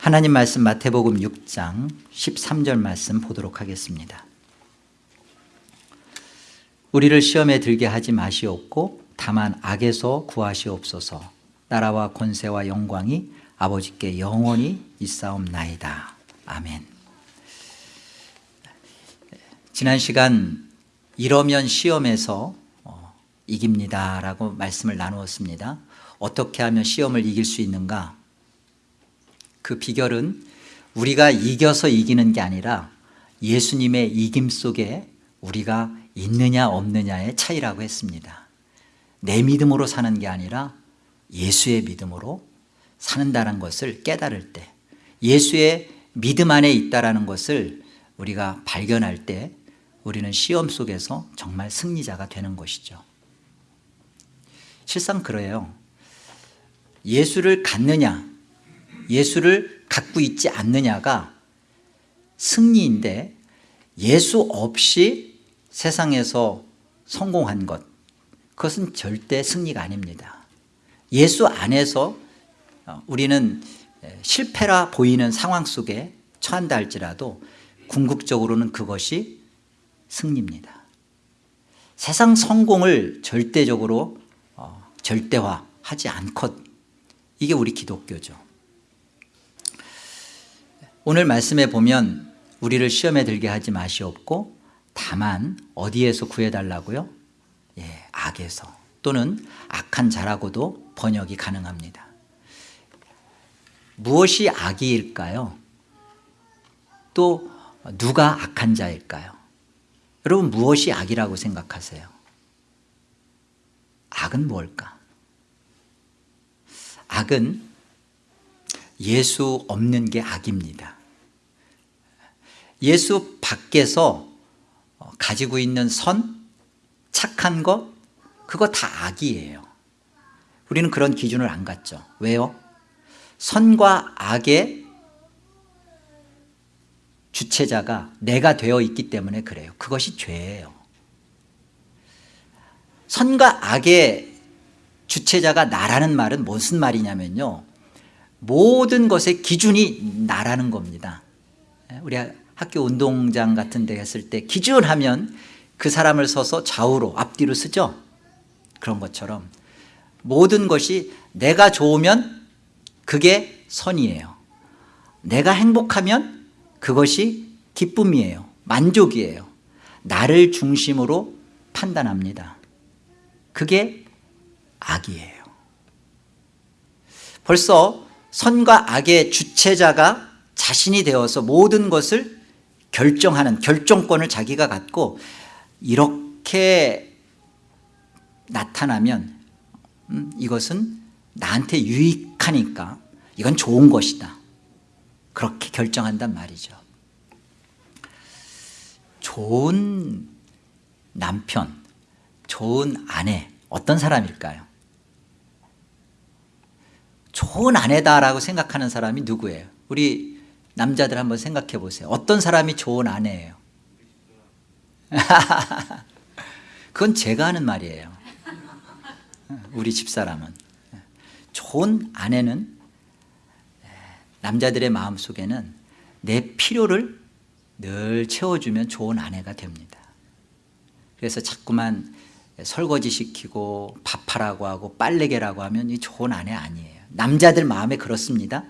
하나님 말씀 마태복음 6장 13절 말씀 보도록 하겠습니다. 우리를 시험에 들게 하지 마시옵고 다만 악에서 구하시옵소서. 나라와 권세와 영광이 아버지께 영원히 있사옵나이다. 아멘. 지난 시간 이러면 시험에서 어, 이깁니다 라고 말씀을 나누었습니다. 어떻게 하면 시험을 이길 수 있는가 그 비결은 우리가 이겨서 이기는 게 아니라 예수님의 이김 속에 우리가 있느냐 없느냐의 차이라고 했습니다. 내 믿음으로 사는 게 아니라 예수의 믿음으로 사는다는 것을 깨달을 때 예수의 믿음 안에 있다는 것을 우리가 발견할 때 우리는 시험 속에서 정말 승리자가 되는 것이죠. 실상 그래요. 예수를 갖느냐 예수를 갖고 있지 않느냐가 승리인데 예수 없이 세상에서 성공한 것 그것은 절대 승리가 아닙니다. 예수 안에서 어, 우리는 실패라 보이는 상황 속에 처한다 할지라도 궁극적으로는 그것이 승리입니다. 세상 성공을 절대적으로 어, 절대화하지 않컷 이게 우리 기독교죠 오늘 말씀에 보면 우리를 시험에 들게 하지 마시옵고 다만 어디에서 구해달라고요? 예, 악에서 또는 악한 자라고도 번역이 가능합니다 무엇이 악이일까요? 또 누가 악한 자일까요? 여러분 무엇이 악이라고 생각하세요? 악은 뭘까? 악은 예수 없는 게 악입니다 예수 밖에서 가지고 있는 선, 착한 것 그거 다 악이에요. 우리는 그런 기준을 안 갖죠. 왜요? 선과 악의 주체자가 내가 되어 있기 때문에 그래요. 그것이 죄예요. 선과 악의 주체자가 나라는 말은 무슨 말이냐면요. 모든 것의 기준이 나라는 겁니다. 우리 학교 운동장 같은 데 했을 때 기준하면 그 사람을 서서 좌우로 앞뒤로 쓰죠. 그런 것처럼 모든 것이 내가 좋으면 그게 선이에요. 내가 행복하면 그것이 기쁨이에요. 만족이에요. 나를 중심으로 판단합니다. 그게 악이에요. 벌써 선과 악의 주체자가 자신이 되어서 모든 것을 결정하는 결정권을 자기가 갖고 이렇게 나타나면 음, 이것은 나한테 유익하니까 이건 좋은 것이다 그렇게 결정한단 말이죠 좋은 남편 좋은 아내 어떤 사람일까요? 좋은 아내다라고 생각하는 사람이 누구예요? 우리 남자들 한번 생각해 보세요. 어떤 사람이 좋은 아내예요? 그건 제가 하는 말이에요. 우리 집사람은. 좋은 아내는 남자들의 마음속에는 내 필요를 늘 채워주면 좋은 아내가 됩니다. 그래서 자꾸만 설거지 시키고 밥하라고 하고 빨래개라고 하면 이 좋은 아내 아니에요. 남자들 마음에 그렇습니다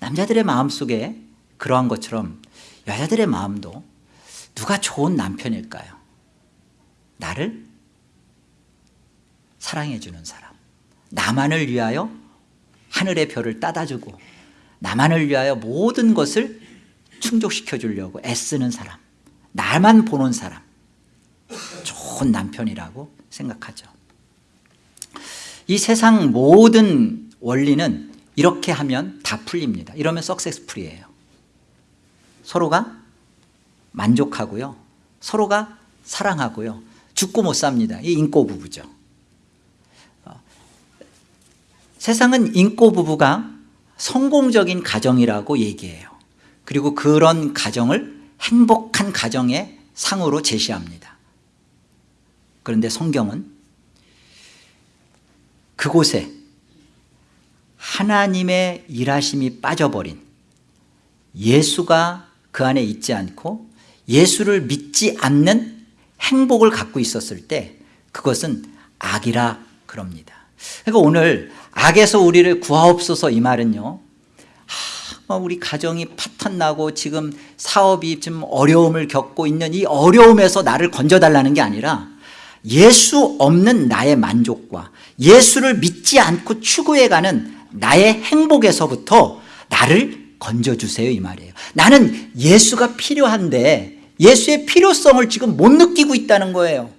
남자들의 마음속에 그러한 것처럼 여자들의 마음도 누가 좋은 남편일까요? 나를 사랑해 주는 사람 나만을 위하여 하늘의 별을 따다주고 나만을 위하여 모든 것을 충족시켜 주려고 애쓰는 사람 나만 보는 사람 좋은 남편이라고 생각하죠 이 세상 모든 원리는 이렇게 하면 다 풀립니다. 이러면 석세스풀이에요. 서로가 만족하고요. 서로가 사랑하고요. 죽고 못 삽니다. 이 인꼬 부부죠. 어, 세상은 인꼬 부부가 성공적인 가정이라고 얘기해요. 그리고 그런 가정을 행복한 가정의 상으로 제시합니다. 그런데 성경은 그곳에 하나님의 일하심이 빠져버린 예수가 그 안에 있지 않고 예수를 믿지 않는 행복을 갖고 있었을 때 그것은 악이라 그럽니다. 그러니까 오늘 악에서 우리를 구하옵소서 이 말은요. 하, 우리 가정이 파탄 나고 지금 사업이 좀 어려움을 겪고 있는 이 어려움에서 나를 건져달라는 게 아니라 예수 없는 나의 만족과 예수를 믿지 않고 추구해가는 나의 행복에서부터 나를 건져주세요 이 말이에요. 나는 예수가 필요한데 예수의 필요성을 지금 못 느끼고 있다는 거예요.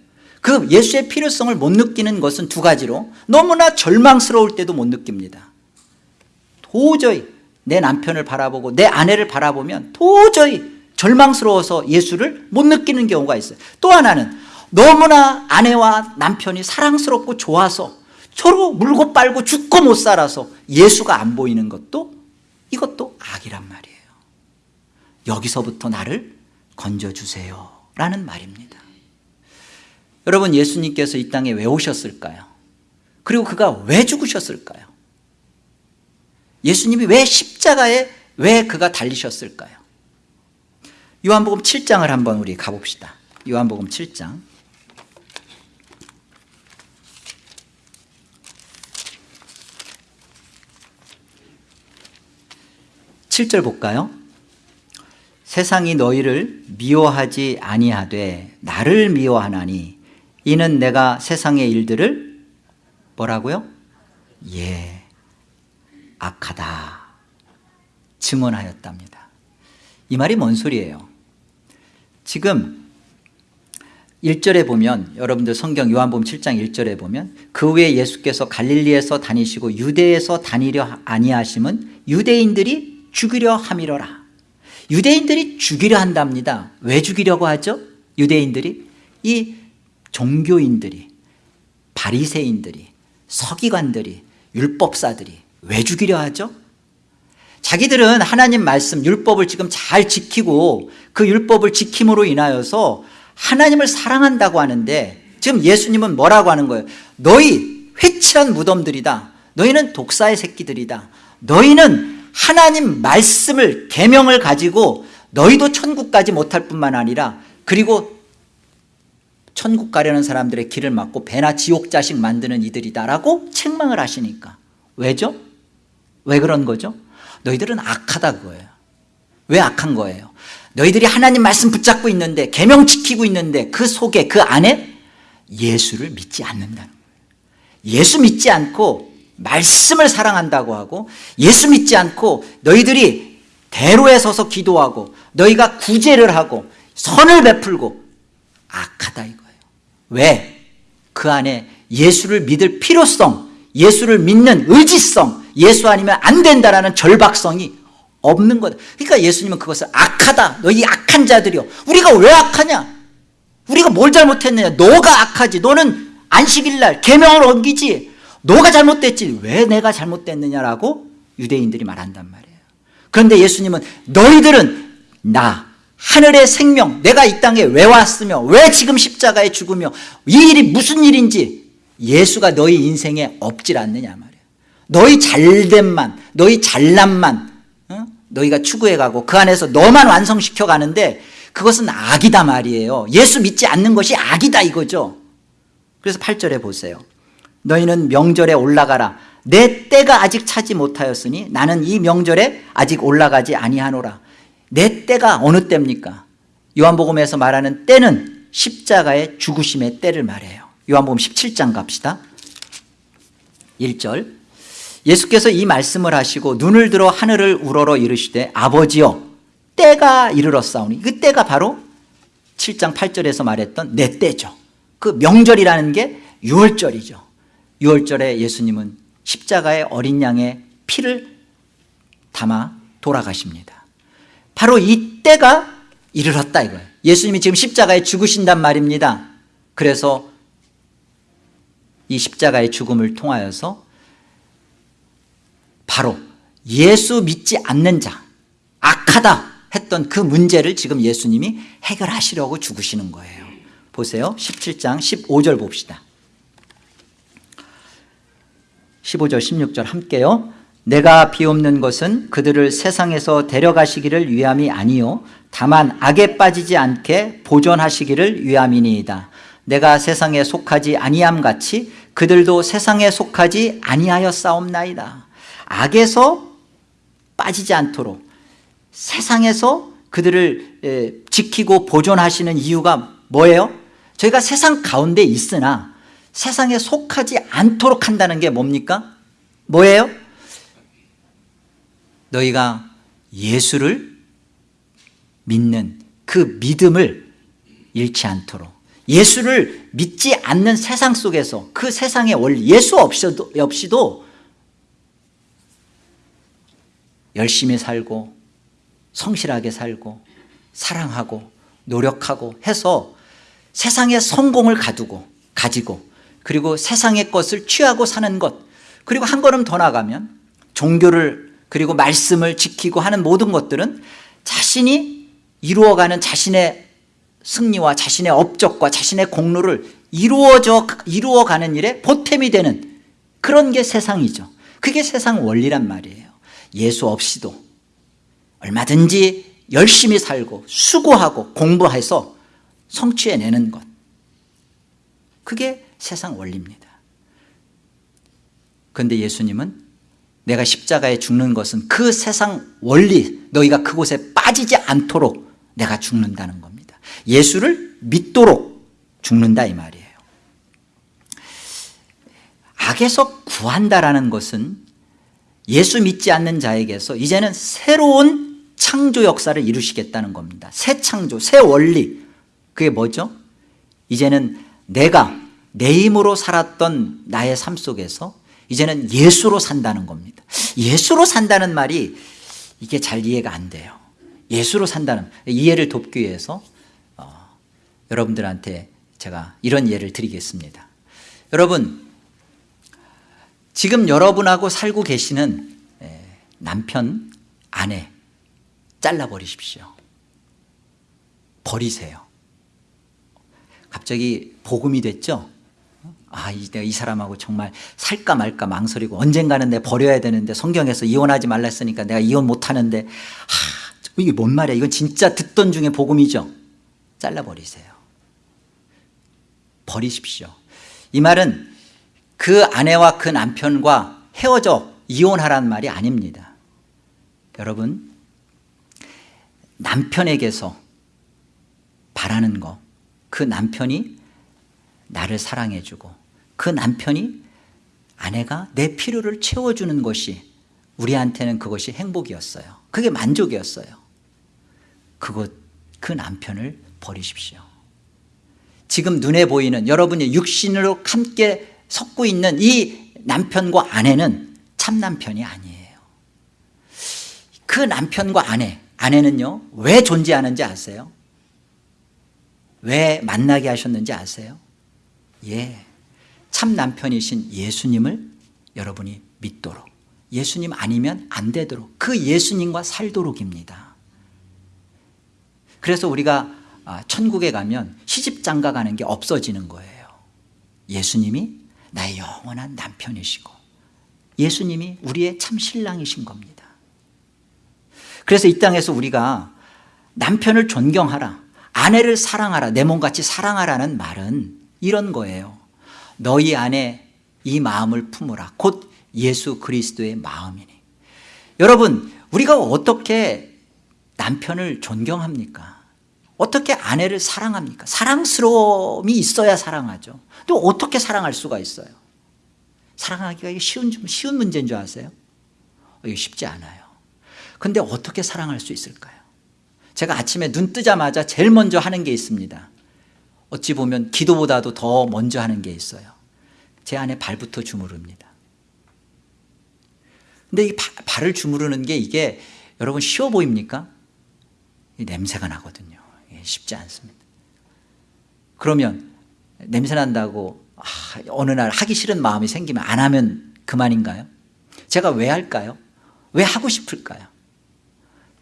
그 예수의 필요성을 못 느끼는 것은 두 가지로 너무나 절망스러울 때도 못 느낍니다. 도저히 내 남편을 바라보고 내 아내를 바라보면 도저히 절망스러워서 예수를 못 느끼는 경우가 있어요. 또 하나는 너무나 아내와 남편이 사랑스럽고 좋아서 서로 물고 빨고 죽고 못 살아서 예수가 안 보이는 것도 이것도 악이란 말이에요 여기서부터 나를 건져주세요 라는 말입니다 여러분 예수님께서 이 땅에 왜 오셨을까요? 그리고 그가 왜 죽으셨을까요? 예수님이 왜 십자가에 왜 그가 달리셨을까요? 요한복음 7장을 한번 우리 가봅시다 요한복음 7장 7절 볼까요? 세상이 너희를 미워하지 아니하되 나를 미워하나니 이는 내가 세상의 일들을 뭐라고요? 예 악하다 증언하였답니다 이 말이 뭔 소리예요? 지금 1절에 보면 여러분들 성경 요한복음 7장 1절에 보면 그 후에 예수께서 갈릴리에서 다니시고 유대에서 다니려 아니하심은 유대인들이 죽이려 함이로라. 유대인들이 죽이려 한답니다. 왜 죽이려고 하죠? 유대인들이 이 종교인들이 바리새인들이 서기관들이 율법사들이 왜 죽이려 하죠? 자기들은 하나님 말씀 율법을 지금 잘 지키고 그 율법을 지킴으로 인하여서 하나님을 사랑한다고 하는데 지금 예수님은 뭐라고 하는 거예요? 너희 회칠한 무덤들이다. 너희는 독사의 새끼들이다. 너희는 하나님 말씀을 계명을 가지고 너희도 천국 가지 못할 뿐만 아니라 그리고 천국 가려는 사람들의 길을 막고 배나 지옥 자식 만드는 이들이다라고 책망을 하시니까 왜죠? 왜 그런 거죠? 너희들은 악하다 그거예요 왜 악한 거예요? 너희들이 하나님 말씀 붙잡고 있는데 계명 지키고 있는데 그 속에 그 안에 예수를 믿지 않는다는 거예요 예수 믿지 않고 말씀을 사랑한다고 하고 예수 믿지 않고 너희들이 대로에 서서 기도하고 너희가 구제를 하고 선을 베풀고 악하다 이거예요. 왜? 그 안에 예수를 믿을 필요성 예수를 믿는 의지성 예수 아니면 안 된다라는 절박성이 없는 거다 그러니까 예수님은 그것을 악하다. 너희 악한 자들이요 우리가 왜 악하냐? 우리가 뭘 잘못했느냐? 너가 악하지. 너는 안식일날 계명을 어기지 너가 잘못됐지 왜 내가 잘못됐느냐라고 유대인들이 말한단 말이에요. 그런데 예수님은 너희들은 나 하늘의 생명 내가 이 땅에 왜 왔으며 왜 지금 십자가에 죽으며 이 일이 무슨 일인지 예수가 너희 인생에 없질 않느냐 말이에요. 너희 잘됨만 너희 잘남만 어? 너희가 추구해가고 그 안에서 너만 완성시켜 가는데 그것은 악이다 말이에요. 예수 믿지 않는 것이 악이다 이거죠. 그래서 8절에 보세요 너희는 명절에 올라가라. 내 때가 아직 차지 못하였으니 나는 이 명절에 아직 올라가지 아니하노라. 내 때가 어느 때입니까? 요한복음에서 말하는 때는 십자가의 죽으심의 때를 말해요. 요한복음 17장 갑시다. 1절. 예수께서 이 말씀을 하시고 눈을 들어 하늘을 우러러 이르시되 아버지여 때가 이르렀사오니 그 때가 바로 7장 8절에서 말했던 내 때죠. 그 명절이라는 게 6월절이죠 6월절에 예수님은 십자가의 어린 양의 피를 담아 돌아가십니다. 바로 이 때가 이르렀다 이거예요. 예수님이 지금 십자가에 죽으신단 말입니다. 그래서 이 십자가의 죽음을 통하여서 바로 예수 믿지 않는 자 악하다 했던 그 문제를 지금 예수님이 해결하시려고 죽으시는 거예요. 보세요. 17장 15절 봅시다 15절 16절 함께요. 내가 비옵는 것은 그들을 세상에서 데려가시기를 위함이 아니요. 다만 악에 빠지지 않게 보존하시기를 위함이니이다. 내가 세상에 속하지 아니함 같이 그들도 세상에 속하지 아니하였사옵나이다. 악에서 빠지지 않도록 세상에서 그들을 에, 지키고 보존하시는 이유가 뭐예요? 저희가 세상 가운데 있으나 세상에 속하지 않도록 한다는 게 뭡니까? 뭐예요? 너희가 예수를 믿는 그 믿음을 잃지 않도록 예수를 믿지 않는 세상 속에서 그 세상의 원리 예수 없이도, 없이도 열심히 살고 성실하게 살고 사랑하고 노력하고 해서 세상의 성공을 가두고 가지고 그리고 세상의 것을 취하고 사는 것 그리고 한 걸음 더 나가면 종교를 그리고 말씀을 지키고 하는 모든 것들은 자신이 이루어가는 자신의 승리와 자신의 업적과 자신의 공로를 이루어져 이루어가는 일에 보탬이 되는 그런 게 세상이죠. 그게 세상 원리란 말이에요. 예수 없이도 얼마든지 열심히 살고 수고하고 공부해서 성취해내는 것. 그게 세상 원리입니다. 그런데 예수님은 내가 십자가에 죽는 것은 그 세상 원리 너희가 그곳에 빠지지 않도록 내가 죽는다는 겁니다. 예수를 믿도록 죽는다 이 말이에요. 악에서 구한다라는 것은 예수 믿지 않는 자에게서 이제는 새로운 창조 역사를 이루시겠다는 겁니다. 새 창조, 새 원리. 그게 뭐죠? 이제는 내가 내 힘으로 살았던 나의 삶 속에서 이제는 예수로 산다는 겁니다. 예수로 산다는 말이 이게 잘 이해가 안 돼요. 예수로 산다는 이해를 돕기 위해서 어, 여러분들한테 제가 이런 예를 드리겠습니다. 여러분 지금 여러분하고 살고 계시는 남편, 아내 잘라버리십시오. 버리세요. 갑자기 복음이 됐죠 아, 내가 이 사람하고 정말 살까 말까 망설이고 언젠가는 내 버려야 되는데 성경에서 이혼하지 말라 했으니까 내가 이혼 못하는데. 하, 이게 뭔 말이야? 이건 진짜 듣던 중에 복음이죠. 잘라버리세요. 버리십시오. 이 말은 그 아내와 그 남편과 헤어져 이혼하라는 말이 아닙니다. 여러분 남편에게서 바라는 거 그 남편이 나를 사랑해주고 그 남편이 아내가 내 필요를 채워주는 것이 우리한테는 그것이 행복이었어요 그게 만족이었어요 그것 그 남편을 버리십시오 지금 눈에 보이는 여러분이 육신으로 함께 섞고 있는 이 남편과 아내는 참 남편이 아니에요 그 남편과 아내 아내는요 왜 존재하는지 아세요? 왜 만나게 하셨는지 아세요? 예, 참 남편이신 예수님을 여러분이 믿도록 예수님 아니면 안 되도록 그 예수님과 살도록입니다. 그래서 우리가 아, 천국에 가면 시집장가 가는 게 없어지는 거예요. 예수님이 나의 영원한 남편이시고 예수님이 우리의 참 신랑이신 겁니다. 그래서 이 땅에서 우리가 남편을 존경하라 아내를 사랑하라 내 몸같이 사랑하라는 말은 이런 거예요. 너희 안에 이 마음을 품으라. 곧 예수 그리스도의 마음이니. 여러분 우리가 어떻게 남편을 존경합니까? 어떻게 아내를 사랑합니까? 사랑스러움이 있어야 사랑하죠. 또 어떻게 사랑할 수가 있어요? 사랑하기가 쉬운, 쉬운 문제인 줄 아세요? 이게 쉽지 않아요. 근데 어떻게 사랑할 수 있을까요? 제가 아침에 눈 뜨자마자 제일 먼저 하는 게 있습니다 어찌 보면 기도보다도 더 먼저 하는 게 있어요 제 안에 발부터 주무릅니다 근데 이 발을 주무르는 게 이게 여러분 쉬워 보입니까? 냄새가 나거든요 쉽지 않습니다 그러면 냄새 난다고 아, 어느 날 하기 싫은 마음이 생기면 안 하면 그만인가요? 제가 왜 할까요? 왜 하고 싶을까요?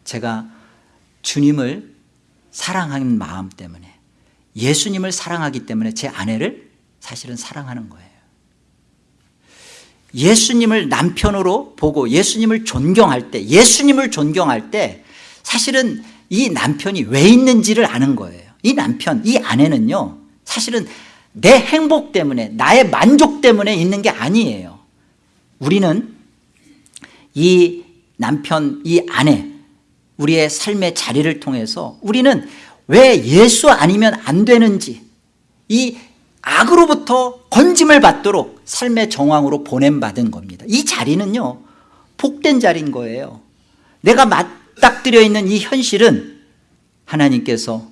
제가 주님을 사랑하는 마음 때문에 예수님을 사랑하기 때문에 제 아내를 사실은 사랑하는 거예요. 예수님을 남편으로 보고 예수님을 존경할 때 예수님을 존경할 때 사실은 이 남편이 왜 있는지를 아는 거예요. 이 남편, 이 아내는요 사실은 내 행복 때문에 나의 만족 때문에 있는 게 아니에요. 우리는 이 남편, 이 아내 우리의 삶의 자리를 통해서 우리는 왜 예수 아니면 안 되는지 이 악으로부터 건짐을 받도록 삶의 정황으로 보냄받은 겁니다. 이 자리는요 복된 자리인 거예요. 내가 맞닥뜨려 있는 이 현실은 하나님께서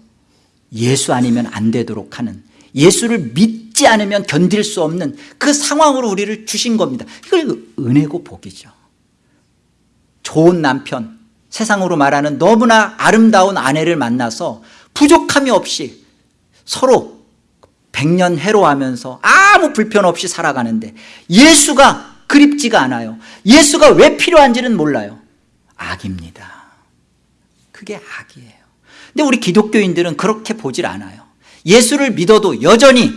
예수 아니면 안 되도록 하는 예수를 믿지 않으면 견딜 수 없는 그 상황으로 우리를 주신 겁니다. 이걸 은혜고 복이죠. 좋은 남편 세상으로 말하는 너무나 아름다운 아내를 만나서 부족함이 없이 서로 백년 해로하면서 아무 불편 없이 살아가는데 예수가 그립지가 않아요. 예수가 왜 필요한지는 몰라요. 악입니다. 그게 악이에요. 근데 우리 기독교인들은 그렇게 보질 않아요. 예수를 믿어도 여전히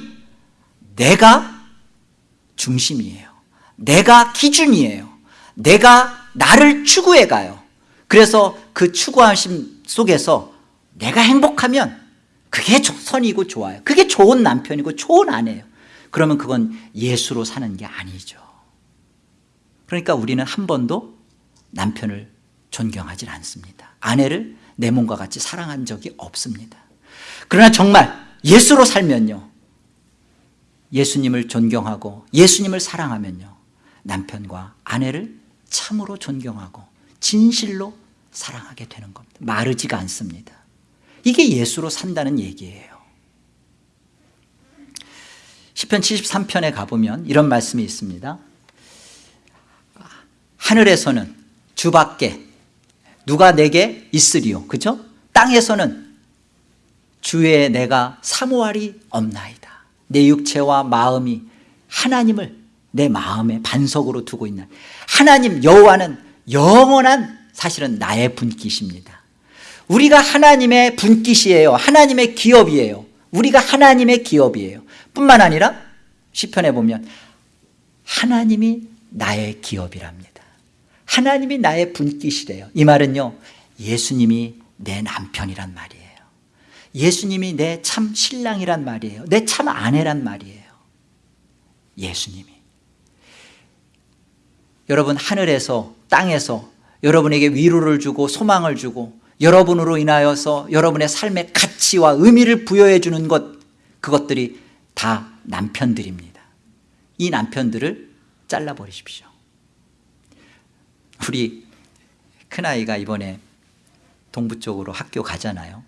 내가 중심이에요. 내가 기준이에요. 내가 나를 추구해 가요. 그래서 그 추구하심 속에서 내가 행복하면 그게 선이고 좋아요. 그게 좋은 남편이고 좋은 아내예요. 그러면 그건 예수로 사는 게 아니죠. 그러니까 우리는 한 번도 남편을 존경하지 않습니다. 아내를 내 몸과 같이 사랑한 적이 없습니다. 그러나 정말 예수로 살면요. 예수님을 존경하고 예수님을 사랑하면요. 남편과 아내를 참으로 존경하고 진실로 사랑하게 되는 겁니다. 마르지가 않습니다 이게 예수로 산다는 얘기예요. 10편 73편에 가보면 이런 말씀이 있습니다. 하늘에서는 주밖에 누가 내게 있으리요? 그죠? 땅에서는 주의 내가 사모할이 없나이다. 내 육체와 마음이 하나님을 내 마음의 반석으로 두고 있는. 하나님 여호와는 영원한 사실은 나의 분깃입니다 우리가 하나님의 분깃이에요. 하나님의 기업이에요. 우리가 하나님의 기업이에요. 뿐만 아니라 시편에 보면 하나님이 나의 기업이랍니다. 하나님이 나의 분깃이래요. 이 말은요 예수님이 내 남편이란 말이에요. 예수님이 내 참 신랑이란 말이에요. 내 참 아내란 말이에요. 예수님이. 여러분 하늘에서 땅에서 여러분에게 위로를 주고 소망을 주고 여러분으로 인하여서 여러분의 삶의 가치와 의미를 부여해 주는 것 그것들이 다 남편들입니다. 이 남편들을 잘라버리십시오. 우리 큰아이가 이번에 동부 쪽으로 학교 가잖아요.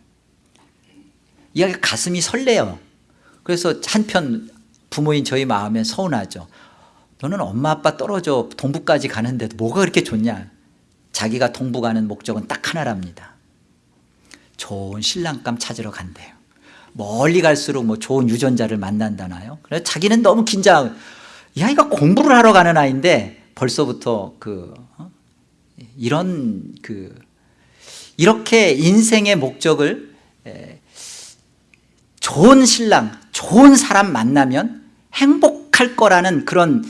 이야기 가슴이 설레요. 그래서 한편 부모인 저희 마음에 서운하죠 너는 엄마 아빠 떨어져. 동부까지 가는데도 뭐가 그렇게 좋냐? 자기가 동부 가는 목적은 딱 하나랍니다 좋은 신랑감 찾으러 간대요. 멀리 갈수록 뭐 좋은 유전자를 만난다나요? 그래서 자기는 너무 긴장. 이 아이가 공부를 하러 가는 아이인데 벌써부터 그 어? 이런 그 이렇게 인생의 목적을 좋은 신랑 좋은 사람 만나면 행복할 거라는 그런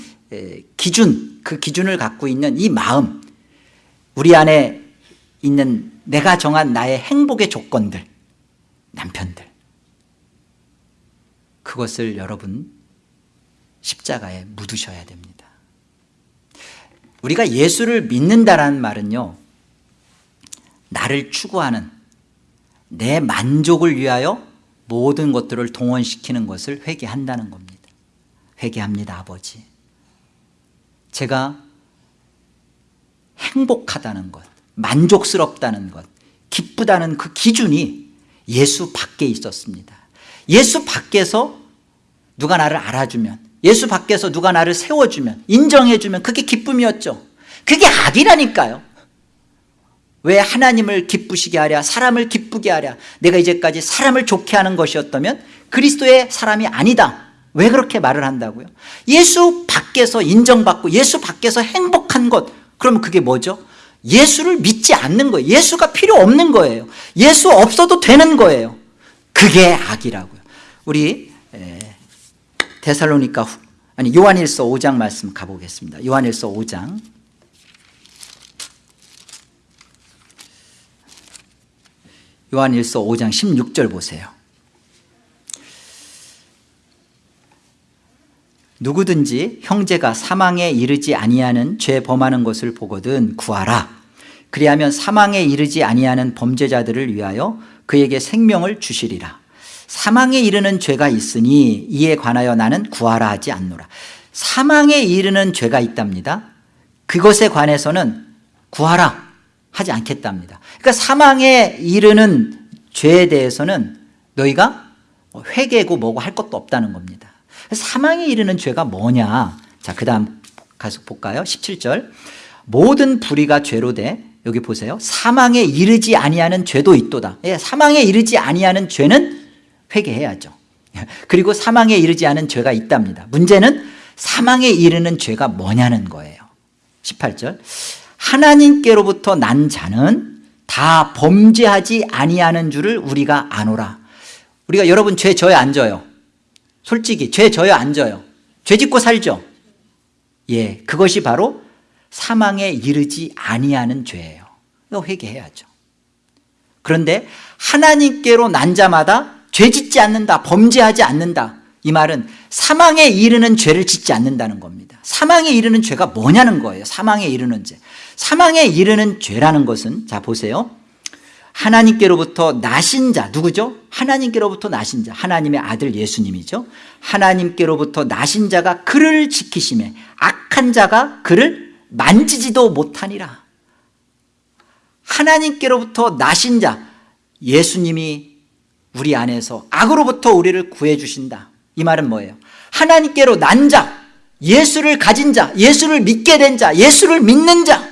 기준 그 기준을 갖고 있는 이 마음 우리 안에 있는 내가 정한 나의 행복의 조건들 남편들. 그것을 여러분 십자가에 묻으셔야 됩니다. 우리가 예수를 믿는다라는 말은요 나를 추구하는 내 만족을 위하여 모든 것들을 동원시키는 것을 회개한다는 겁니다. 회개합니다 아버지. 제가 행복하다는 것 만족스럽다는 것 기쁘다는 그 기준이 예수 밖에 있었습니다. 예수 밖에서 누가 나를 알아주면 예수 밖에서 누가 나를 세워주면 인정해주면 그게 기쁨이었죠. 그게 악이라니까요. 왜 하나님을 기쁘시게 하랴 사람을 기쁘게 하랴 내가 이제까지 사람을 좋게 하는 것이었다면 그리스도의 사람이 아니다. 왜 그렇게 말을 한다고요? 예수 밖에서 인정받고 예수 밖에서 행복한 것. 그러면 그게 뭐죠 예수를 믿지 않는 거예요. 예수가 필요 없는 거예요. 예수 없어도 되는 거예요. 그게 악이라고요. 우리 데살로니가 아니 요한일서 5장 말씀 가보겠습니다. 요한일서 5장. 요한일서 5장 16절 보세요 누구든지 형제가 사망에 이르지 아니하는 죄 범하는 것을 보거든 구하라. 그리하면 사망에 이르지 아니하는 범죄자들을 위하여 그에게 생명을 주시리라. 사망에 이르는 죄가 있으니 이에 관하여 나는 구하라 하지 않노라. 사망에 이르는 죄가 있답니다. 그것에 관해서는 구하라 하지 않겠답니다. 그러니까 사망에 이르는 죄에 대해서는 너희가 회개고 뭐고 할 것도 없다는 겁니다 사망에 이르는 죄가 뭐냐? 자, 그 다음 가서 볼까요? 17절. 모든 불의가 죄로 돼 여기 보세요. 사망에 이르지 아니하는 죄도 있도다. 예, 사망에 이르지 아니하는 죄는 회개해야죠. 그리고 사망에 이르지 않은 죄가 있답니다. 문제는 사망에 이르는 죄가 뭐냐는 거예요. 18절. 하나님께로부터 난 자는 다 범죄하지 아니하는 줄을 우리가 아노라. 우리가 여러분 죄 져요 안 져요 솔직히 죄 져요 안 져요? 죄 짓고 살죠? 예, 그것이 바로 사망에 이르지 아니하는 죄예요. 이거 회개해야죠. 그런데 하나님께로 난 자마다 죄 짓지 않는다 범죄하지 않는다. 이 말은 사망에 이르는 죄를 짓지 않는다는 겁니다. 사망에 이르는 죄가 뭐냐는 거예요. 사망에 이르는 죄. 사망에 이르는 죄라는 것은 자 보세요 하나님께로부터 나신 자 누구죠? 하나님께로부터 나신 자 하나님의 아들 예수님이죠 하나님께로부터 나신 자가 그를 지키심에 악한 자가 그를 만지지도 못하니라 하나님께로부터 나신 자 예수님이 우리 안에서 악으로부터 우리를 구해 주신다 이 말은 뭐예요? 하나님께로 난 자, 예수를 가진 자, 예수를 믿게 된 자, 예수를 믿는 자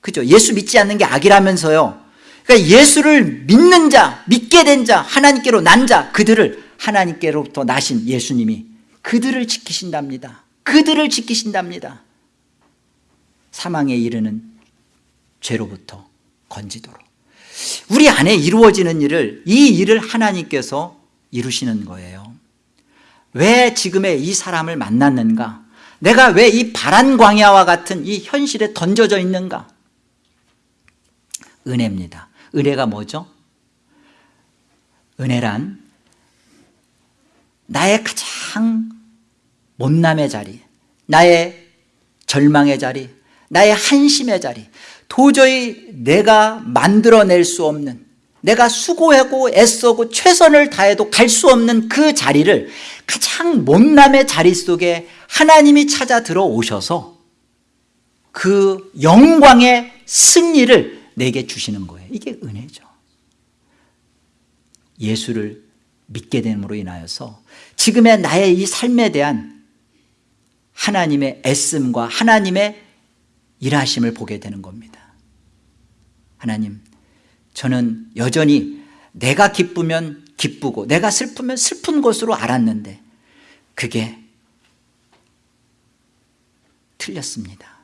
그죠? 예수 믿지 않는 게 악이라면서요 그러니까 예수를 믿는 자, 믿게 된 자, 하나님께로 난 자, 그들을 하나님께로부터 나신 예수님이 그들을 지키신답니다. 그들을 지키신답니다. 사망에 이르는 죄로부터 건지도록. 우리 안에 이루어지는 일을 이 일을 하나님께서 이루시는 거예요. 왜 지금의 이 사람을 만났는가? 내가 왜 이 바란 광야와 같은 이 현실에 던져져 있는가? 은혜입니다 은혜가 뭐죠? 은혜란 나의 가장 못남의 자리 나의 절망의 자리 나의 한심의 자리 도저히 내가 만들어낼 수 없는 내가 수고하고 애써고 최선을 다해도 갈 수 없는 그 자리를 가장 못남의 자리 속에 하나님이 찾아 들어오셔서 그 영광의 승리를 내게 주시는 거예요. 이게 은혜죠. 예수를 믿게 됨으로 인하여서 지금의 나의 이 삶에 대한 하나님의 애씀과 하나님의 일하심을 보게 되는 겁니다. 하나님 저는 여전히 내가 기쁘면 기쁘고 내가 슬프면 슬픈 것으로 알았는데 그게 틀렸습니다.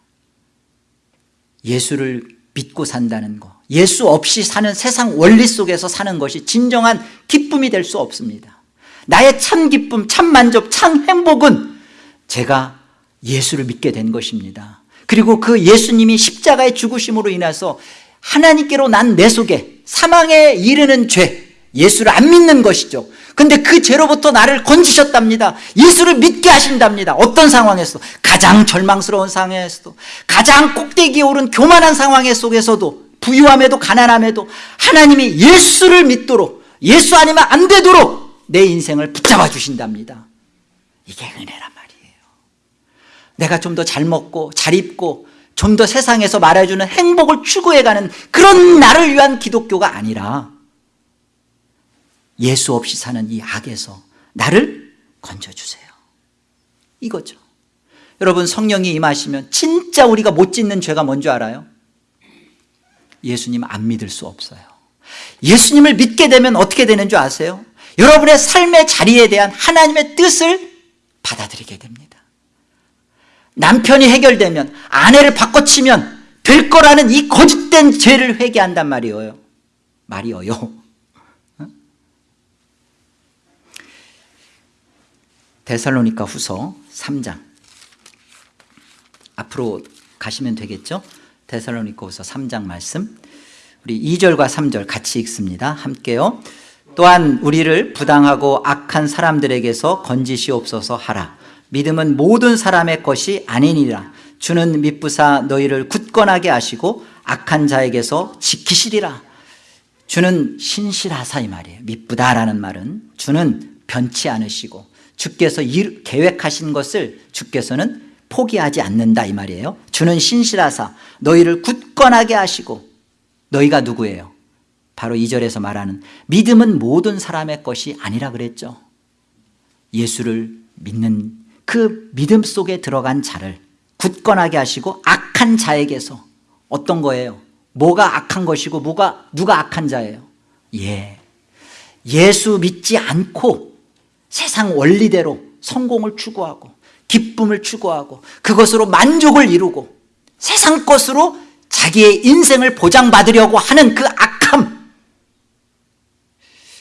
예수를 믿고 산다는 것 예수 없이 사는 세상 원리 속에서 사는 것이 진정한 기쁨이 될 수 없습니다. 나의 참 기쁨, 참 만족, 참 행복은 제가 예수를 믿게 된 것입니다. 그리고 그 예수님이 십자가의 죽으심으로 인해서 하나님께로 난 내 속에 사망에 이르는 죄 예수를 안 믿는 것이죠 근데 그 죄로부터 나를 건지셨답니다. 예수를 믿게 하신답니다. 어떤 상황에서 가장 절망스러운 상황에서도. 가장 꼭대기에 오른 교만한 상황 속에서도. 부유함에도 가난함에도. 하나님이 예수를 믿도록 예수 아니면 안 되도록 내 인생을 붙잡아 주신답니다. 이게 은혜란 말이에요. 내가 좀 더 잘 먹고 잘 입고 좀 더 세상에서 말해주는 행복을 추구해가는 그런 나를 위한 기독교가 아니라 예수 없이 사는 이 악에서 나를 건져주세요. 이거죠. 여러분 성령이 임하시면 진짜 우리가 못 짓는 죄가 뭔지 알아요? 예수님 안 믿을 수 없어요. 예수님을 믿게 되면 어떻게 되는 줄 아세요? 여러분의 삶의 자리에 대한 하나님의 뜻을 받아들이게 됩니다. 남편이 해결되면 아내를 바꿔치면 될 거라는 이 거짓된 죄를 회개한단 말이에요. 말이에요 데살로니카 후서 3장. 앞으로 가시면 되겠죠? 데살로니코서 3장 말씀. 우리 2절과 3절 같이 읽습니다. 함께요. 또한 우리를 부당하고 악한 사람들에게서 건지시옵소서 하라. 믿음은 모든 사람의 것이 아니니라. 주는 믿부사 너희를 굳건하게 하시고 악한 자에게서 지키시리라. 주는 신실하사 이 말이에요. 믿부다라는 말은 주는 변치 않으시고 주께서 계획하신 것을 주께서는 포기하지 않는다 이 말이에요 주는 신실하사 너희를 굳건하게 하시고 너희가 누구예요? 바로 2절에서 말하는 믿음은 모든 사람의 것이 아니라 그랬죠 예수를 믿는 그 믿음 속에 들어간 자를 굳건하게 하시고 악한 자에게서 어떤 거예요? 뭐가 악한 것이고 뭐가 누가 악한 자예요? 예. 예수 믿지 않고 세상 원리대로 성공을 추구하고 기쁨을 추구하고 그것으로 만족을 이루고 세상 것으로 자기의 인생을 보장받으려고 하는 그 악함.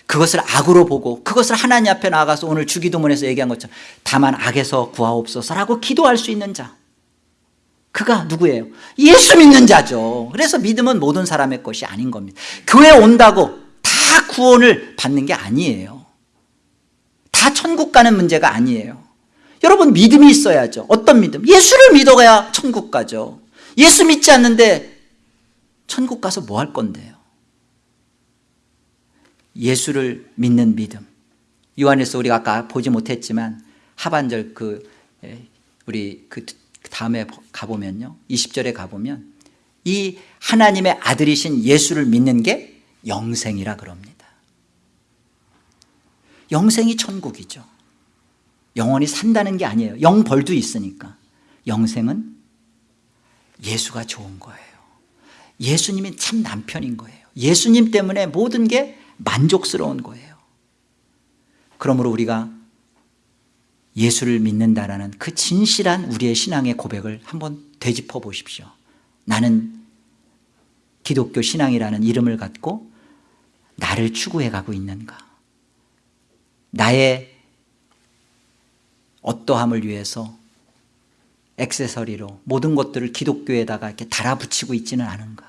그것을 악으로 보고 그것을 하나님 앞에 나가서 오늘 주기도문에서 얘기한 것처럼 다만 악에서 구하옵소서라고 기도할 수 있는 자. 그가 누구예요? 예수 믿는 자죠. 그래서 믿음은 모든 사람의 것이 아닌 겁니다. 교회 온다고 다 구원을 받는 게 아니에요 다 천국 가는 문제가 아니에요. 여러분 믿음이 있어야죠. 어떤 믿음? 예수를 믿어야 천국 가죠. 예수 믿지 않는데 천국 가서 뭐 할 건데요? 예수를 믿는 믿음. 요한에서 우리가 아까 보지 못했지만 하반절 그 우리 그 다음에 가보면요. 20절에 가보면 이 하나님의 아들이신 예수를 믿는 게 영생이라 그럽니다 영생이 천국이죠. 영원히 산다는 게 아니에요. 영벌도 있으니까. 영생은 예수가 좋은 거예요. 예수님이 참 남편인 거예요. 예수님 때문에 모든 게 만족스러운 거예요. 그러므로 우리가 예수를 믿는다라는 그 진실한 우리의 신앙의 고백을 한번 되짚어 보십시오. 나는 기독교 신앙이라는 이름을 갖고 나를 추구해 가고 있는가 나의 어떠함을 위해서 액세서리로 모든 것들을 기독교에다가 이렇게 달아붙이고 있지는 않은가.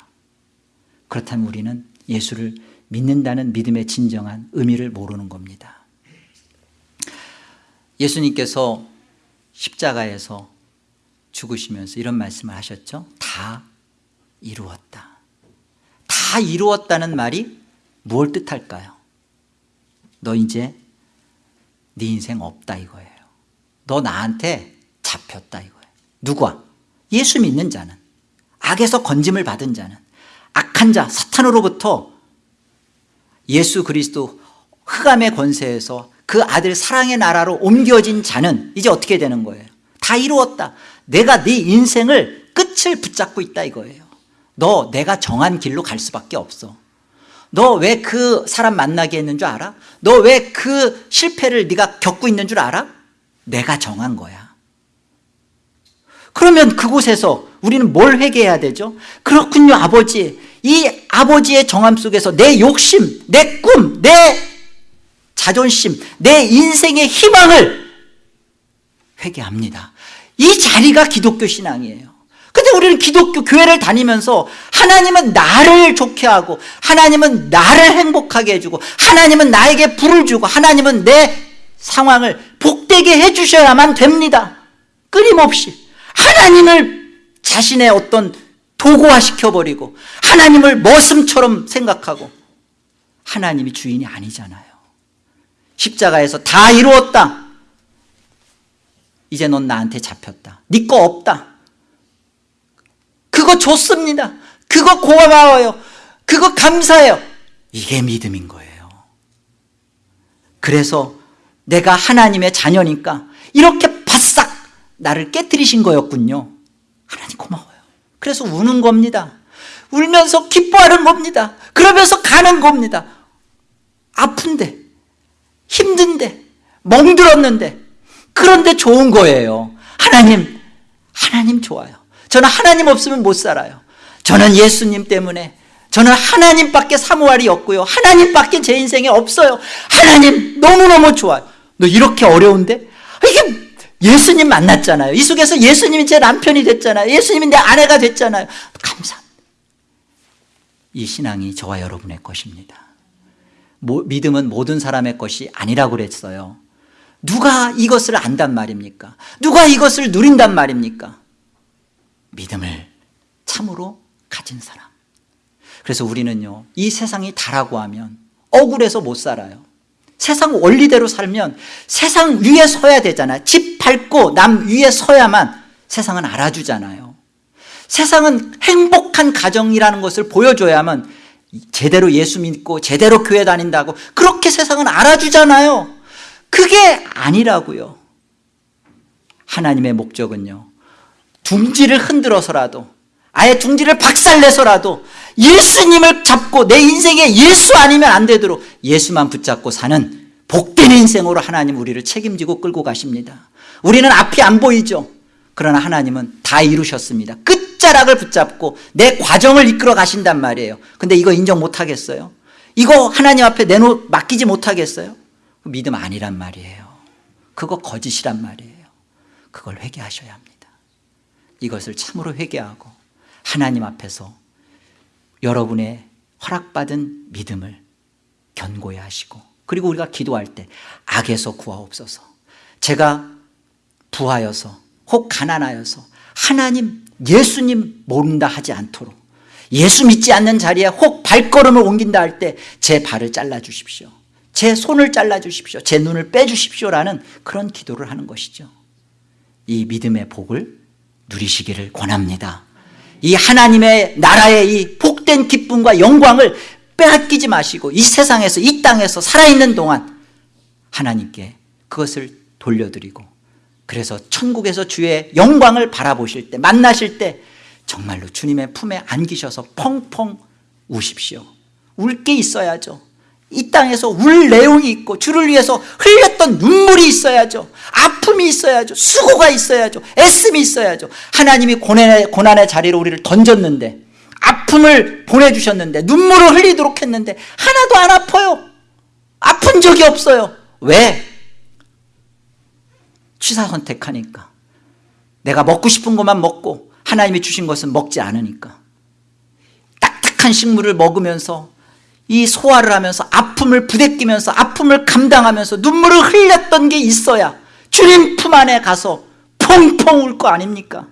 그렇다면 우리는 예수를 믿는다는 믿음의 진정한 의미를 모르는 겁니다. 예수님께서 십자가에서 죽으시면서 이런 말씀을 하셨죠? 다 이루었다. 다 이루었다는 말이 무엇 뜻할까요? 너 이제 네 인생 없다 이거예요. 너 나한테 잡혔다 이거예요. 누가? 예수 믿는 자는 악에서 건짐을 받은 자는 악한 자 사탄으로부터 예수 그리스도 흑암의 권세에서 그 아들 사랑의 나라로 옮겨진 자는 이제 어떻게 되는 거예요? 다 이루었다. 내가 네 인생을 끝을 붙잡고 있다 이거예요. 너 내가 정한 길로 갈 수밖에 없어 너 왜 그 사람 만나게 했는 줄 알아? 너 왜 그 실패를 네가 겪고 있는 줄 알아? 내가 정한 거야 그러면 그곳에서 우리는 뭘 회개해야 되죠? 그렇군요 아버지 이 아버지의 정함 속에서 내 욕심, 내 꿈, 내 자존심, 내 인생의 희망을 회개합니다 이 자리가 기독교 신앙이에요 근데 우리는 기독교 교회를 다니면서 하나님은 나를 좋게 하고 하나님은 나를 행복하게 해주고 하나님은 나에게 불을 주고 하나님은 내 상황을 복되게 해주셔야만 됩니다. 끊임없이. 하나님을 자신의 어떤 도구화시켜버리고 하나님을 머슴처럼 생각하고 하나님이 주인이 아니잖아요. 십자가에서 다 이루었다. 이제 넌 나한테 잡혔다. 네 거 없다 그거 좋습니다. 그거 고마워요. 그거 감사해요. 이게 믿음인 거예요. 그래서 내가 하나님의 자녀니까 이렇게 바싹 나를 깨뜨리신 거였군요. 하나님 고마워요. 그래서 우는 겁니다. 울면서 기뻐하는 겁니다. 그러면서 가는 겁니다. 아픈데 힘든데 멍들었는데 그런데 좋은 거예요. 하나님 하나님 좋아요 저는 하나님 없으면 못 살아요 저는 예수님 때문에 저는 하나님밖에 사무할이 없고요 하나님밖에 제 인생에 없어요 하나님 너무너무 좋아요 너 이렇게 어려운데 이게 예수님 만났잖아요. 이 속에서 예수님이 제 남편이 됐잖아요. 예수님이 내 아내가 됐잖아요. 감사합니다. 이 신앙이 저와 여러분의 것입니다. 모, 믿음은 모든 사람의 것이 아니라고 그랬어요. 누가 이것을 안단 말입니까? 누가 이것을 누린단 말입니까? 믿음을 참으로 가진 사람. 그래서 우리는요, 이 세상이 다라고 하면 억울해서 못 살아요. 세상 원리대로 살면 세상 위에 서야 되잖아요. 집 밟고 남 위에 서야만 세상은 알아주잖아요. 세상은 행복한 가정이라는 것을 보여줘야만 제대로 예수 믿고 제대로 교회 다닌다고 그렇게 세상은 알아주잖아요. 그게 아니라고요. 하나님의 목적은요. 둥지를 흔들어서라도 아예 둥지를 박살내서라도 예수님을 잡고 내 인생에 예수 아니면 안 되도록 예수만 붙잡고 사는 복된 인생으로 하나님 우리를 책임지고 끌고 가십니다. 우리는 앞이 안 보이죠. 그러나 하나님은 다 이루셨습니다. 끝자락을 붙잡고 내 과정을 이끌어 가신단 말이에요. 근데 이거 인정 못 하겠어요? 이거 하나님 앞에 내놓 맡기지 못하겠어요? 믿음 아니란 말이에요. 그거 거짓이란 말이에요. 그걸 회개하셔야 합니다. 이것을 참으로 회개하고 하나님 앞에서 여러분의 허락받은 믿음을 견고히 하시고 그리고 우리가 기도할 때 악에서 구하옵소서. 제가 부하여서 혹 가난하여서 하나님 예수님 모른다 하지 않도록 예수 믿지 않는 자리에 혹 발걸음을 옮긴다 할 때 제 발을 잘라 주십시오. 제 손을 잘라 주십시오. 제 눈을 빼 주십시오라는 그런 기도를 하는 것이죠. 이 믿음의 복을 누리시기를 권합니다. 이 하나님의 나라의 이 복된 기쁨과 영광을 빼앗기지 마시고 이 세상에서 이 땅에서 살아있는 동안 하나님께 그것을 돌려드리고 그래서 천국에서 주의 영광을 바라보실 때 만나실 때 정말로 주님의 품에 안기셔서 펑펑 우십시오. 울 게 있어야죠 이 땅에서 울 내용이 있고 주를 위해서 흘렸던 눈물이 있어야죠. 아픔이 있어야죠. 수고가 있어야죠. 애씀이 있어야죠. 하나님이 고난의, 고난의 자리로 우리를 던졌는데 아픔을 보내주셨는데 눈물을 흘리도록 했는데 하나도 안 아파요. 아픈 적이 없어요. 왜? 취사 선택하니까. 내가 먹고 싶은 것만 먹고 하나님이 주신 것은 먹지 않으니까. 딱딱한 식물을 먹으면서 이 소화를 하면서 아픔을 부대끼면서 아픔을 감당하면서 눈물을 흘렸던 게 있어야 주님 품 안에 가서 펑펑 울 거 아닙니까?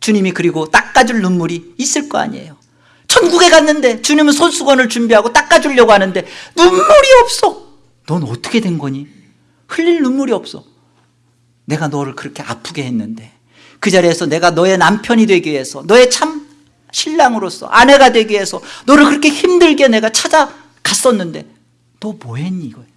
주님이 그리고 닦아줄 눈물이 있을 거 아니에요 천국에 갔는데 주님은 손수건을 준비하고 닦아주려고 하는데 눈물이 없어 넌 어떻게 된 거니? 흘릴 눈물이 없어 내가 너를 그렇게 아프게 했는데 그 자리에서 내가 너의 남편이 되기 위해서 너의 참 신랑으로서 아내가 되기 위해서 너를 그렇게 힘들게 내가 찾아갔었는데 너 뭐했니 이거예요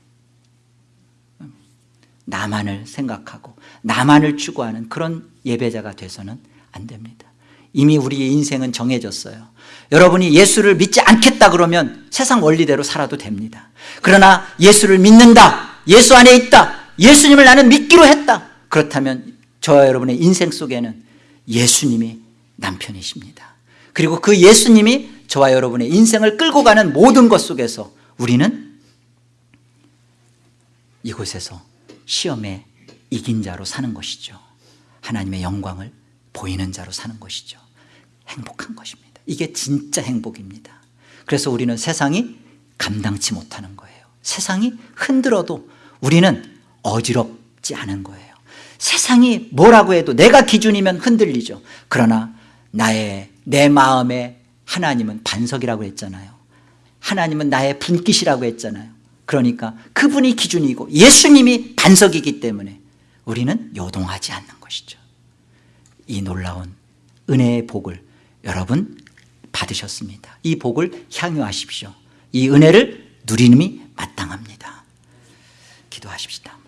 나만을 생각하고 나만을 추구하는 그런 예배자가 돼서는 안 됩니다. 이미 우리의 인생은 정해졌어요. 여러분이 예수를 믿지 않겠다 그러면 세상 원리대로 살아도 됩니다. 그러나 예수를 믿는다 예수 안에 있다 예수님을 나는 믿기로 했다 그렇다면 저와 여러분의 인생 속에는 예수님이 남편이십니다 그리고 그 예수님이 저와 여러분의 인생을 끌고 가는 모든 것 속에서 우리는 이곳에서 시험에 이긴 자로 사는 것이죠. 하나님의 영광을 보이는 자로 사는 것이죠. 행복한 것입니다. 이게 진짜 행복입니다. 그래서 우리는 세상이 감당치 못하는 거예요. 세상이 흔들어도 우리는 어지럽지 않은 거예요. 세상이 뭐라고 해도 내가 기준이면 흔들리죠. 그러나 나의 내 마음에 하나님은 반석이라고 했잖아요. 하나님은 나의 분깃이라고 했잖아요. 그러니까 그분이 기준이고 예수님이 반석이기 때문에 우리는 요동하지 않는 것이죠. 이 놀라운 은혜의 복을 여러분 받으셨습니다. 이 복을 향유하십시오. 이 은혜를 누리님이 마땅합니다. 기도하십시다